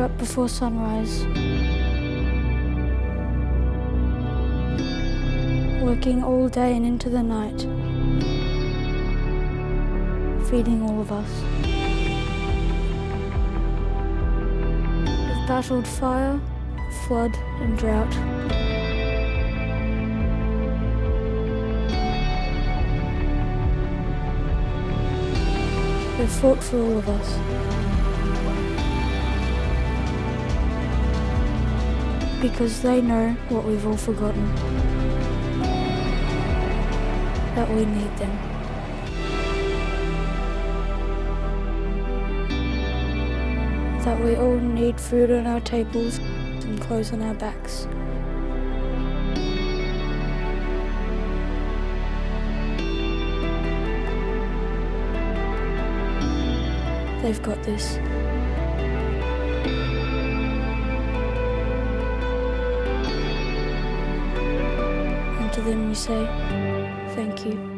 up before sunrise. Working all day and into the night. Feeding all of us. We've battled fire, flood and drought. They've fought for all of us. Because they know what we've all forgotten. That we need them. That we all need food on our tables and clothes on our backs. They've got this. Them we say, thank you.